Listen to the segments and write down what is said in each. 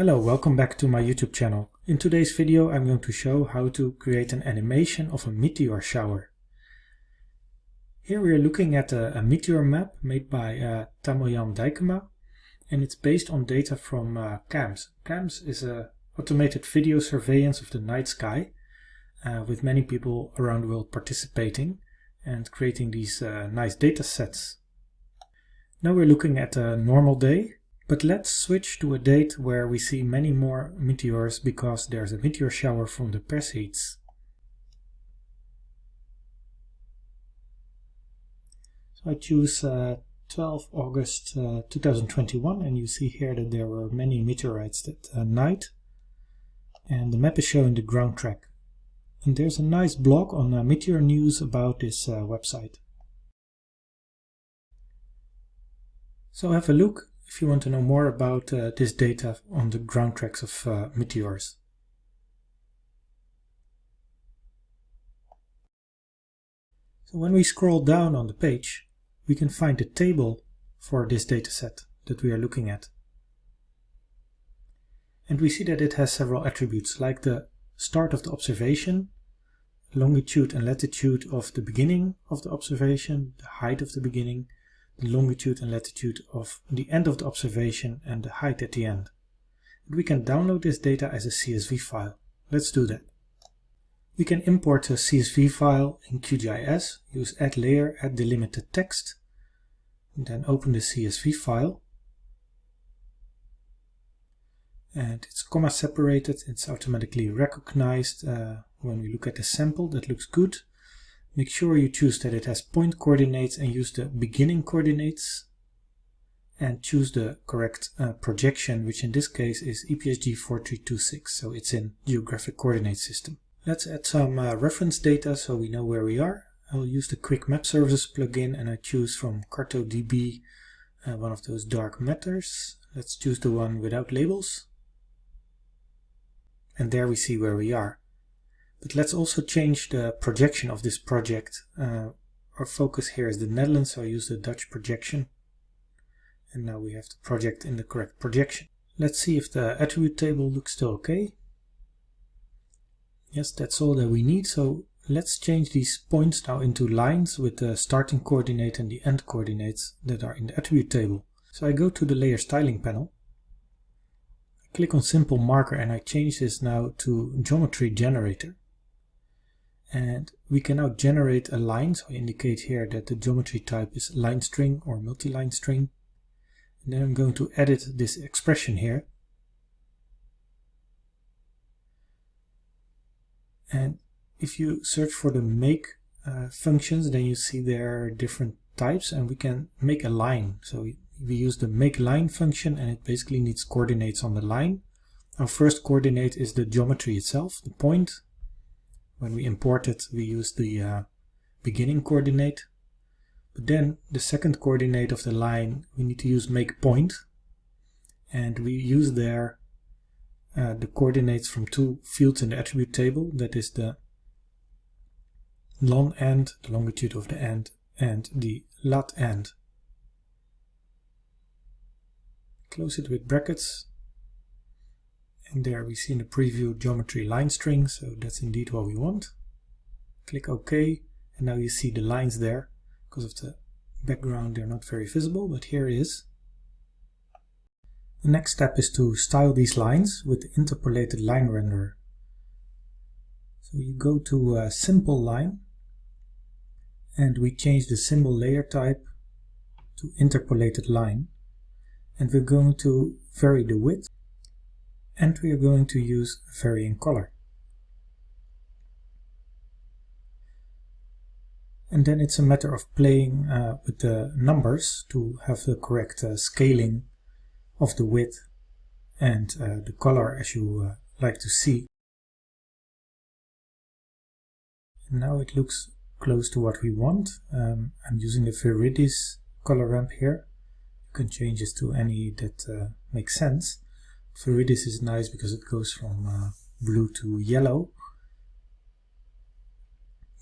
Hello, welcome back to my YouTube channel. In today's video I'm going to show how to create an animation of a meteor shower. Here we are looking at a, a meteor map made by uh, Tammo Jan Dijkema and it's based on data from uh, CAMS. CAMS is a automated video surveillance of the night sky uh, with many people around the world participating and creating these uh, nice data sets. Now we're looking at a normal day but let's switch to a date where we see many more meteors because there's a meteor shower from the Perseids. So I choose uh, 12 August uh, 2021 and you see here that there were many meteorites that uh, night and the map is showing the ground track. And there's a nice blog on uh, Meteor News about this uh, website. So have a look if you want to know more about uh, this data on the ground tracks of uh, meteors. So when we scroll down on the page, we can find the table for this dataset that we are looking at. And we see that it has several attributes like the start of the observation, longitude and latitude of the beginning of the observation, the height of the beginning, the longitude and latitude of the end of the observation and the height at the end. And we can download this data as a CSV file. Let's do that. We can import a CSV file in QGIS, use add layer, add delimited text, and then open the CSV file. And it's comma separated, it's automatically recognized uh, when we look at the sample, that looks good. Make sure you choose that it has point coordinates and use the beginning coordinates and choose the correct uh, projection, which in this case is EPSG 4326, so it's in geographic coordinate system. Let's add some uh, reference data so we know where we are. I'll use the Quick Map Services plugin and I choose from CartoDB uh, one of those dark matters. Let's choose the one without labels. And there we see where we are. But let's also change the projection of this project. Uh, our focus here is the Netherlands, so I use the Dutch projection. And now we have the project in the correct projection. Let's see if the attribute table looks still okay. Yes, that's all that we need. So let's change these points now into lines with the starting coordinate and the end coordinates that are in the attribute table. So I go to the layer styling panel. I click on simple marker and I change this now to geometry generator and we can now generate a line. So I indicate here that the geometry type is line string or multi-line string. And then I'm going to edit this expression here. And if you search for the make uh, functions then you see there are different types and we can make a line. So we use the make line function and it basically needs coordinates on the line. Our first coordinate is the geometry itself the point when we import it, we use the uh, beginning coordinate. But then the second coordinate of the line, we need to use make point. And we use there uh, the coordinates from two fields in the attribute table. That is the long end, the longitude of the end, and the lat end. Close it with brackets and there we see in the preview geometry line string, so that's indeed what we want. Click OK, and now you see the lines there. Because of the background they're not very visible, but here it is. The next step is to style these lines with the interpolated line renderer. So you go to a simple line and we change the symbol layer type to interpolated line and we're going to vary the width and we are going to use varying color. And then it's a matter of playing uh, with the numbers to have the correct uh, scaling of the width and uh, the color as you uh, like to see. Now it looks close to what we want. Um, I'm using the Viridis color ramp here. You can change this to any that uh, makes sense. Viridis is nice because it goes from uh, blue to yellow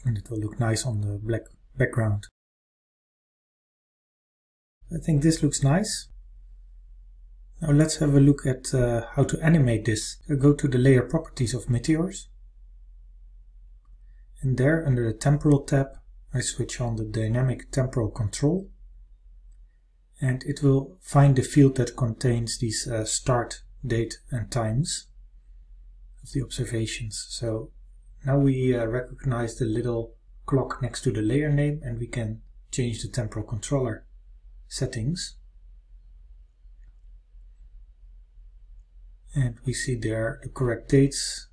and it will look nice on the black background. I think this looks nice. Now let's have a look at uh, how to animate this. I go to the layer properties of meteors. And there under the temporal tab I switch on the dynamic temporal control and it will find the field that contains these uh, start, date and times of the observations. So now we uh, recognize the little clock next to the layer name and we can change the temporal controller settings. And we see there the correct dates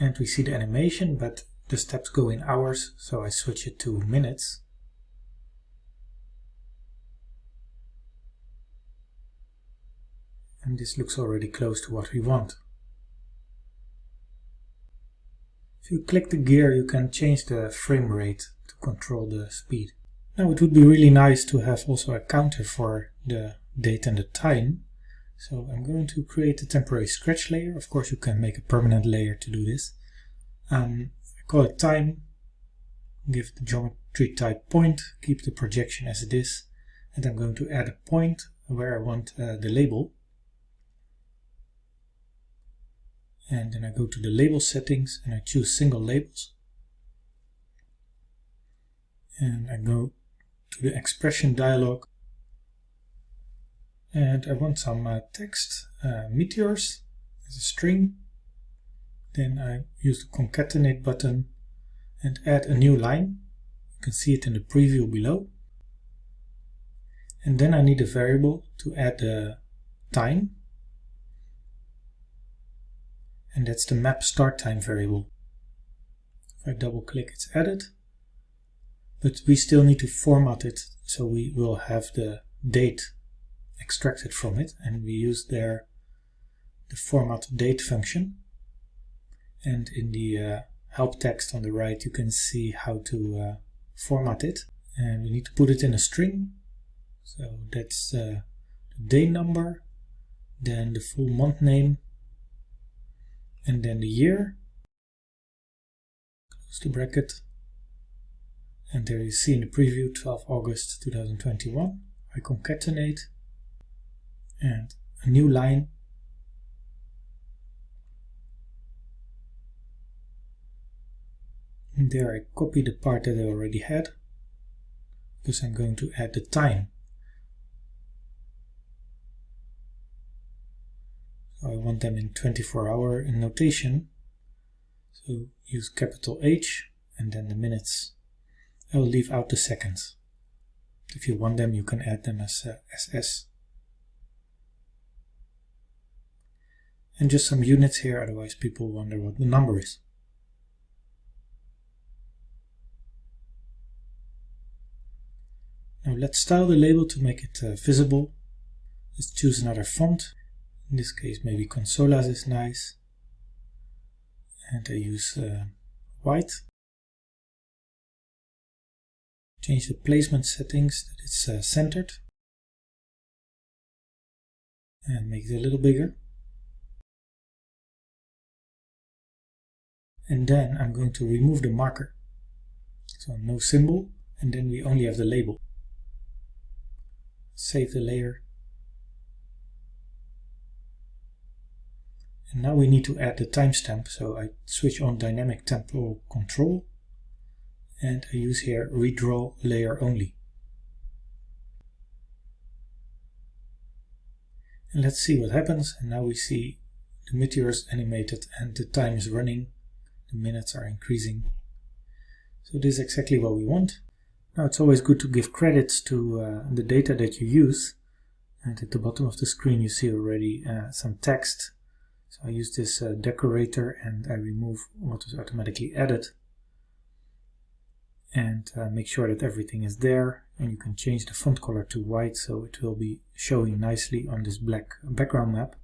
and we see the animation but the steps go in hours so I switch it to minutes and this looks already close to what we want. If you click the gear you can change the frame rate to control the speed. Now it would be really nice to have also a counter for the date and the time. So I'm going to create a temporary scratch layer. Of course you can make a permanent layer to do this. Um, I call it time, give the geometry type point, keep the projection as it is, and I'm going to add a point where I want uh, the label. And then I go to the label settings and I choose single labels. And I go to the expression dialog. And I want some uh, text uh, meteors as a string. Then I use the concatenate button and add a new line. You can see it in the preview below. And then I need a variable to add the time and that's the map start time variable. If I double click it's added, but we still need to format it so we will have the date extracted from it and we use there the format date function. And in the uh, help text on the right you can see how to uh, format it. And we need to put it in a string. So that's uh, the day number then the full month name and then the year. Close the bracket. And there you see in the preview 12 August 2021 I concatenate. And a new line. And there I copy the part that I already had. Because I'm going to add the time I want them in 24 hour in notation. So use capital H and then the minutes. I will leave out the seconds. If you want them, you can add them as uh, SS. And just some units here, otherwise people wonder what the number is. Now let's style the label to make it uh, visible. Let's choose another font in this case, maybe Consolas is nice. And I use uh, white. Change the placement settings that it's uh, centered. And make it a little bigger. And then I'm going to remove the marker. So no symbol, and then we only have the label. Save the layer And now we need to add the timestamp, so I switch on dynamic temporal control and I use here redraw layer only. And let's see what happens. And now we see the meteors animated and the time is running. The minutes are increasing. So this is exactly what we want. Now it's always good to give credits to uh, the data that you use. And at the bottom of the screen you see already uh, some text so I use this uh, decorator and I remove what is automatically added. And uh, make sure that everything is there and you can change the font color to white so it will be showing nicely on this black background map.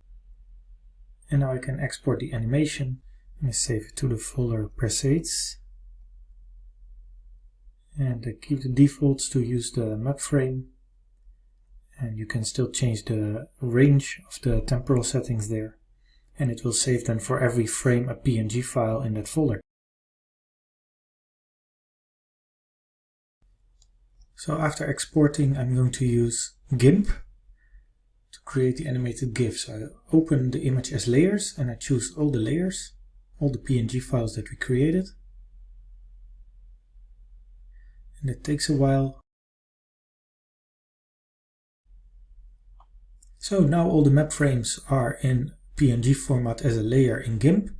And now I can export the animation. And save it to the folder presets and I keep the defaults to use the map frame. And you can still change the range of the temporal settings there and it will save then for every frame a PNG file in that folder. So after exporting I'm going to use GIMP to create the animated GIF. So I open the image as layers and I choose all the layers, all the PNG files that we created. And it takes a while. So now all the map frames are in PNG format as a layer in GIMP.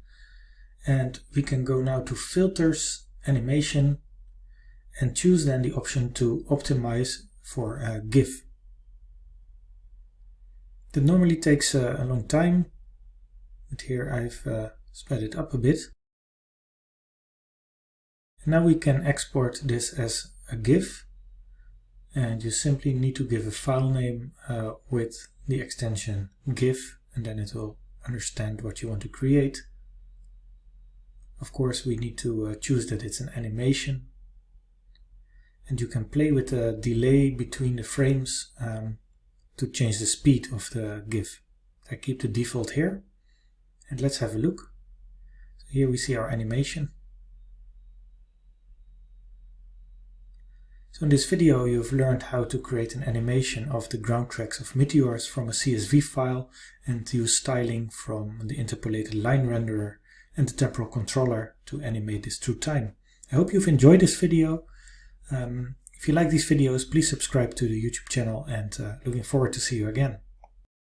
And we can go now to Filters, Animation, and choose then the option to optimize for a GIF. That normally takes a, a long time, but here I've uh, sped it up a bit. Now we can export this as a GIF and you simply need to give a file name uh, with the extension GIF and then it will understand what you want to create. Of course we need to uh, choose that it's an animation and you can play with the delay between the frames um, to change the speed of the GIF. I keep the default here and let's have a look. So here we see our animation. So in this video you've learned how to create an animation of the ground tracks of meteors from a CSV file and use styling from the interpolated line renderer and the temporal controller to animate this through time. I hope you've enjoyed this video. Um, if you like these videos, please subscribe to the YouTube channel and uh, looking forward to see you again.